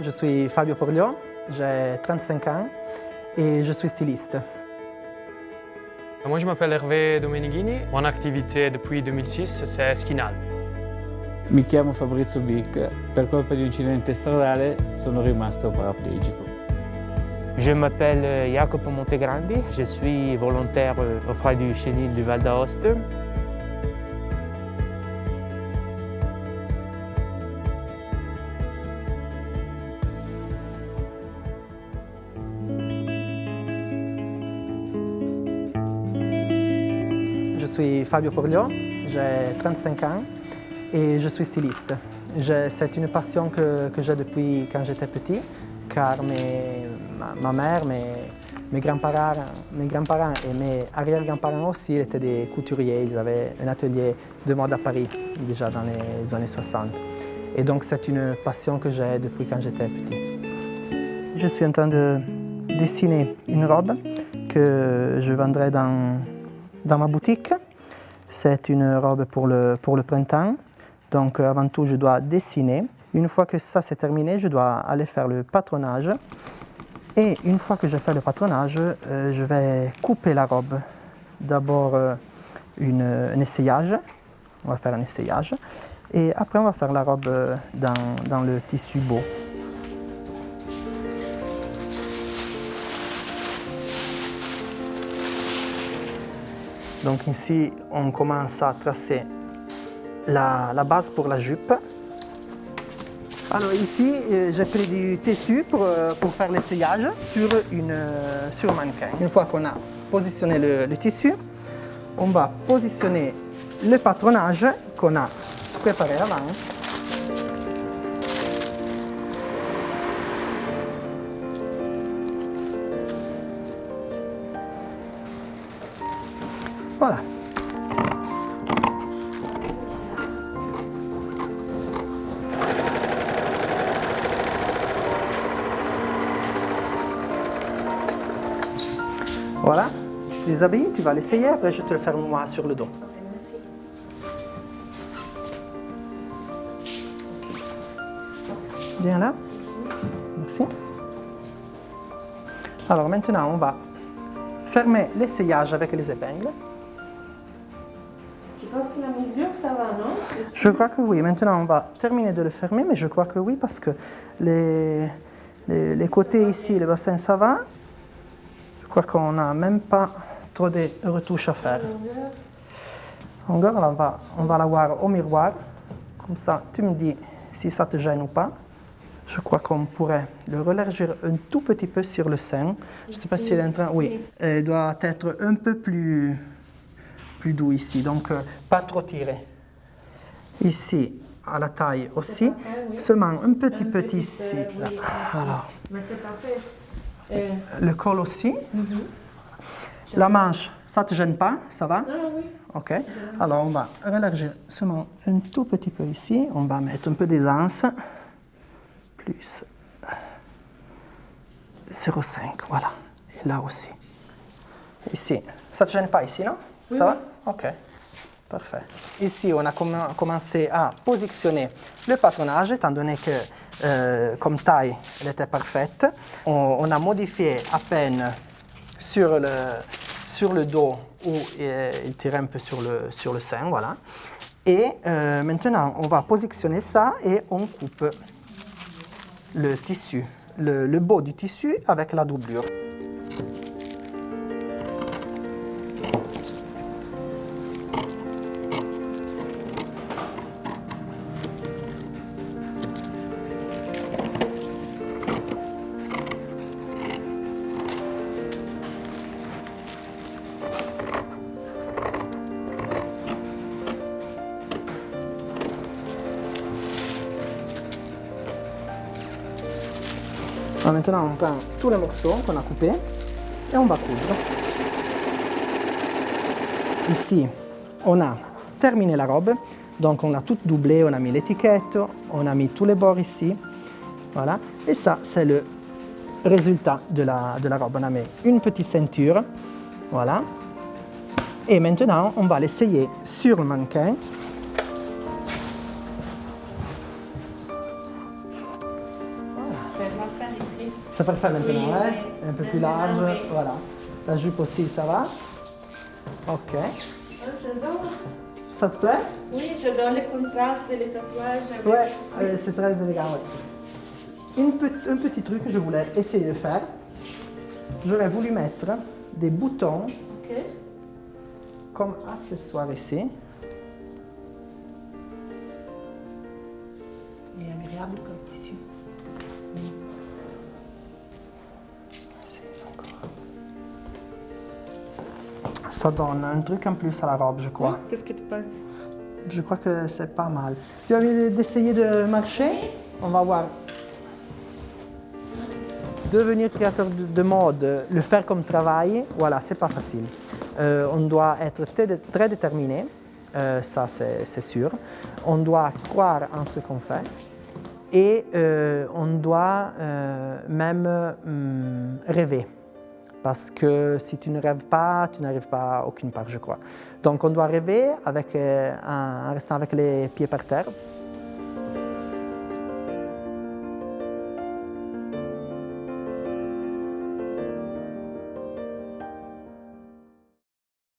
Je suis Fabio Porlio, j'ai 35 ans et je suis styliste. Moi je m'appelle Hervé Domenighini, mon activité depuis 2006 c'est Skinal. Mi chiamo Fabrizio Bic, per colpa di un incidente stradale sono rimasto paraplegico. Je m'appelle Jacopo Montegrandi, je suis volontaire auprès du chenil du Val d'Aoste. Suis Fabio Porlio, j'ai 35 ans et je suis styliste. C'est une passion que, j'ai depuis quand j'étais petit, car mes, ma, ma, mère, mes, mes grands-parents et mes arrière-grands-parents aussi étaient des couturiers. Ils avaient un atelier de mode à Paris, déjà dans les années 60. Et donc c'est une passion que j'ai depuis quand j'étais petit. Je suis en train de dessiner une robe que je vendrai dans ma boutique. C'est une robe pour le, printemps. Donc avant tout, je dois dessiner. Une fois que ça c'est terminé, je dois aller faire le patronage. Et une fois que j'ai fait le patronage, euh, je vais couper la robe. D'abord euh, un essayage, on va faire un essayage. Et après on va faire la robe euh, dans le tissu beau. Donc ici, on commence à tracer la, base pour la jupe. Alors ici, euh, j'ai pris du tissu pour, euh, faire l'essayage sur, une, euh, sur mannequin. Une fois qu'on a positionné le, tissu, on va positionner le patronage qu'on a préparé avant. Voilà. Voilà, les habits, tu vas l'essayer, après je te le faire moi sur le dos. Bien là Merci. Alors maintenant, on va fermer l'essayage avec les épingles. Je pense que la mesure, ça va, non? Je crois que oui. Maintenant, on va terminer de le fermer, mais je crois que oui, parce que les, les, les côtés ici, le bassin, ça va. Je crois qu'on n'a même pas trop de retouches à faire. Longueur, on va, on va la voir au miroir. Comme ça, tu me dis si ça te gêne ou pas. Je crois qu'on pourrait le relargir un tout petit peu sur le sein. Je ne sais pas si elle est en train... Oui, elle doit être un peu plus, plus doux ici, donc euh, pas trop tiré. Ici, à la taille aussi, seulement un petit peu ici. Là. Voilà. Mais c'est parfait. Euh... Le col aussi. Mm -hmm. La manche, ça ne te gêne pas Ça va? Ah oui. Ok. Alors on va relargir seulement un tout petit peu ici. On va mettre un peu d'aisance. Plus 0,5, voilà. Et là aussi. Ici. Ça ne te gêne pas ici, non? Oui, Ça oui. va Ok. Parfait. Ici, on a comm commencé à positionner le patronage, étant donné que euh, comme taille, elle était parfaite. On, on, a modifié à peine sur le, sur le dos où euh, il tirait un peu sur le, sur le sein, voilà. Et euh, maintenant, on va positionner ça et on coupe le tissu, le, le beau du tissu avec la doublure. Alors maintenant, on prend tous les morceaux qu'on a coupés et on va coudre. Ici, on a terminé la robe, donc on a tout doublé, on a mis l'étiquette, on a mis tous les bords ici, voilà. Et ça, c'est le résultat de la, de la robe. On a mis une petite ceinture, voilà. Et maintenant, on va l'essayer sur le mannequin. Ça parfait maintenant, Oui, hein? oui. Un peu plus Maintenant, large, oui. voilà. La jupe aussi, ça va? Ok. J'adore. Ça te plaît? Oui, j'adore le contraste des tatouages. avec- Ouais, euh, c'est très élégant, ouais. C'est Une pe- un petit truc que je voulais essayer de faire. J'aurais voulu mettre des boutons Ok. comme accessoire ici. Et agréable comme tissu. Ça donne un truc en plus à la robe, je crois. Qu'est-ce que tu penses? Je crois que c'est pas mal. Si tu as envie d'essayer de marcher, on va voir. Devenir créateur de, de mode, le faire comme travail, voilà, c'est pas facile. Euh, on doit être très, déterminé, euh, ça c'est sûr. On doit croire en ce qu'on fait et euh, on doit même hum, rêver. Parce que si tu ne rêves pas, tu n'arrives pas à aucune part, je crois. Donc on doit rêver avec, euh, en en restant avec les pieds par terre